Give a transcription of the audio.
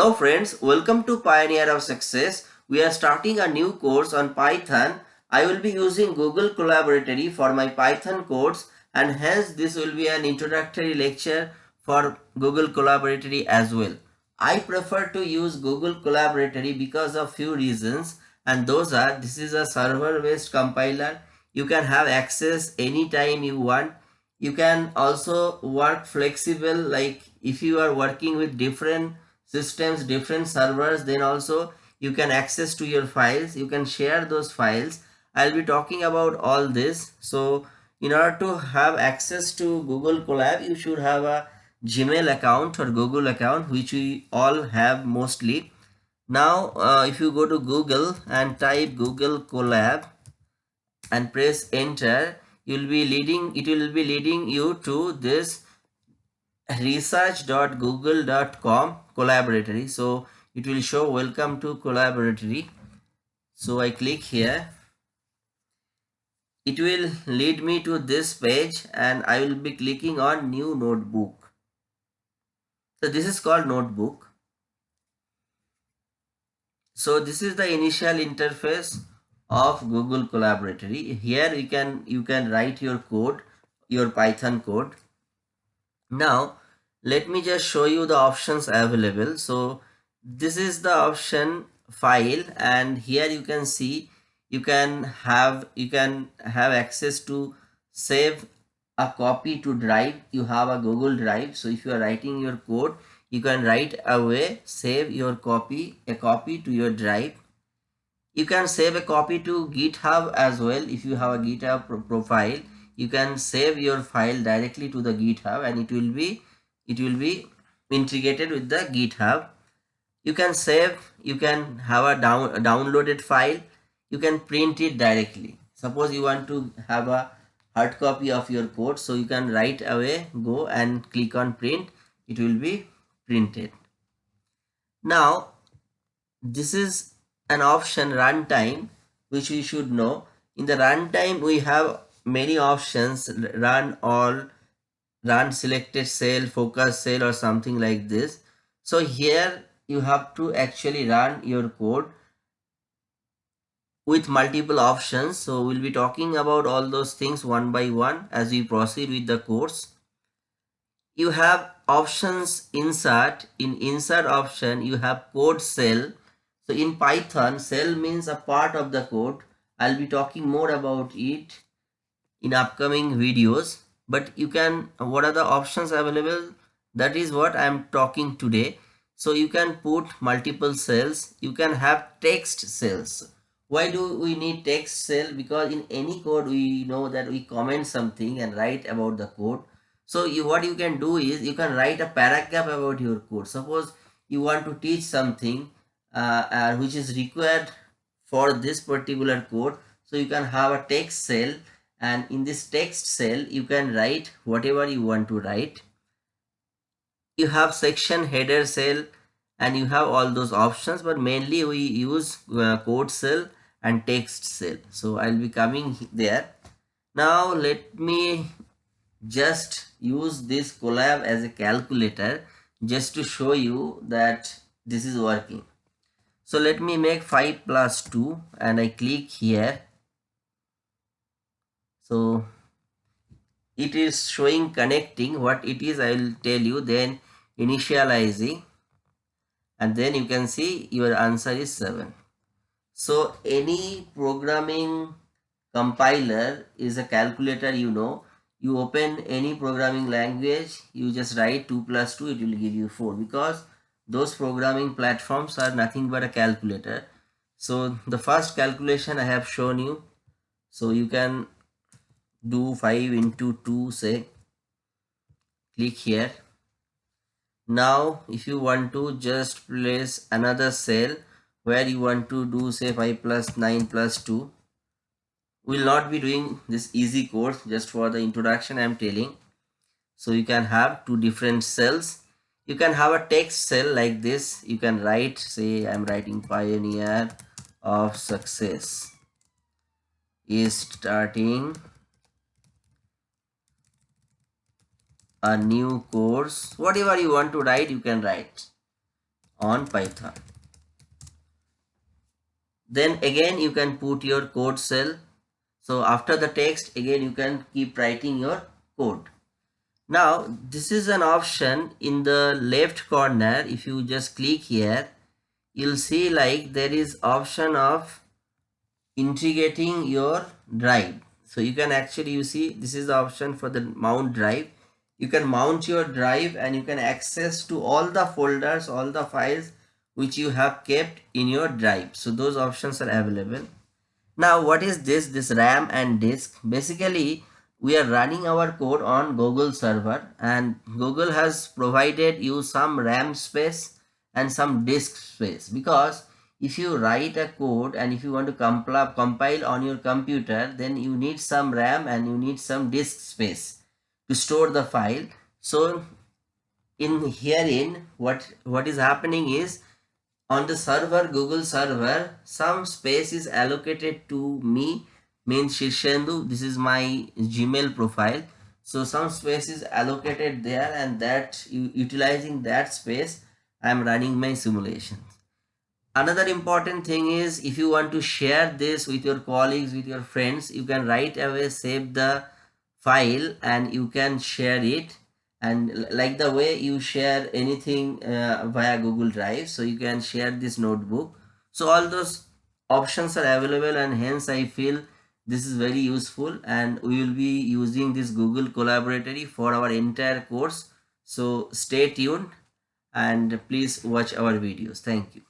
Hello friends, welcome to Pioneer of Success. We are starting a new course on Python. I will be using Google Colaboratory for my Python course and hence this will be an introductory lecture for Google Colaboratory as well. I prefer to use Google Colaboratory because of few reasons and those are this is a server based compiler. You can have access anytime you want. You can also work flexible like if you are working with different systems different servers then also you can access to your files. You can share those files. I'll be talking about all this. So in order to have access to google colab you should have a gmail account or google account which we all have mostly. Now uh, if you go to google and type google colab and press enter you'll be leading it will be leading you to this research.google.com colaboratory so it will show welcome to colaboratory. So i click here. It will lead me to this page and i will be clicking on new notebook. So this is called notebook. So this is the initial interface of google colaboratory. Here you can you can write your code your python code. Now let me just show you the options available. So this is the option file and here you can see you can have you can have access to save a copy to drive. You have a google drive. So if you are writing your code you can write away save your copy a copy to your drive. You can save a copy to github as well. If you have a github pro profile you can save your file directly to the github and it will be it will be integrated with the github. You can save you can have a down a downloaded file. You can print it directly. Suppose you want to have a hard copy of your code so you can right away go and click on print. It will be printed. Now this is an option runtime which we should know. In the runtime we have many options run all run selected cell focus cell or something like this. So here you have to actually run your code with multiple options. So we'll be talking about all those things one by one as we proceed with the course. You have options insert. In insert option you have code cell. So in python cell means a part of the code. I'll be talking more about it in upcoming videos but you can what are the options available? That is what i'm talking today. So you can put multiple cells. You can have text cells. Why do we need text cell? Because in any code we know that we comment something and write about the code. So you what you can do is you can write a paragraph about your code. Suppose you want to teach something uh, uh, which is required for this particular code. So you can have a text cell and in this text cell you can write whatever you want to write. You have section header cell and you have all those options but mainly we use uh, code cell and text cell. So i'll be coming there. Now let me just use this colab as a calculator just to show you that this is working. So let me make 5 plus 2 and i click here so it is showing connecting. What it is i will tell you. Then initializing. And then you can see your answer is 7 so any programming compiler is a calculator you know. You open any programming language you just write 2 plus 2 it will give you 4 because those programming platforms are nothing but a calculator. So the first calculation i have shown you. So you can do 5 into 2 say click here. Now if you want to just place another cell where you want to do say 5 plus 9 plus 2 will not be doing this easy course just for the introduction i am telling. So you can have two different cells. You can have a text cell like this. You can write say i'm writing pioneer of success is starting a new course whatever you want to write you can write on Python. Then again you can put your code cell. So after the text again you can keep writing your code. Now this is an option in the left corner. If you just click here, you'll see like there is option of integrating your drive. So you can actually you see this is the option for the mount drive. You can mount your drive and you can access to all the folders, all the files which you have kept in your drive. So those options are available. Now what is this? This RAM and disk. Basically we are running our code on Google server and Google has provided you some RAM space and some disk space because if you write a code and if you want to compile, compile on your computer then you need some RAM and you need some disk space to store the file. So in herein what what is happening is on the server Google server some space is allocated to me means Shirshendu. This is my Gmail profile. So some space is allocated there and that utilizing that space I am running my simulations. Another important thing is if you want to share this with your colleagues, with your friends, you can right away save the file and you can share it and like the way you share anything uh, via Google Drive. So you can share this notebook. So all those options are available and hence I feel this is very useful and we will be using this google colaboratory for our entire course so stay tuned and please watch our videos thank you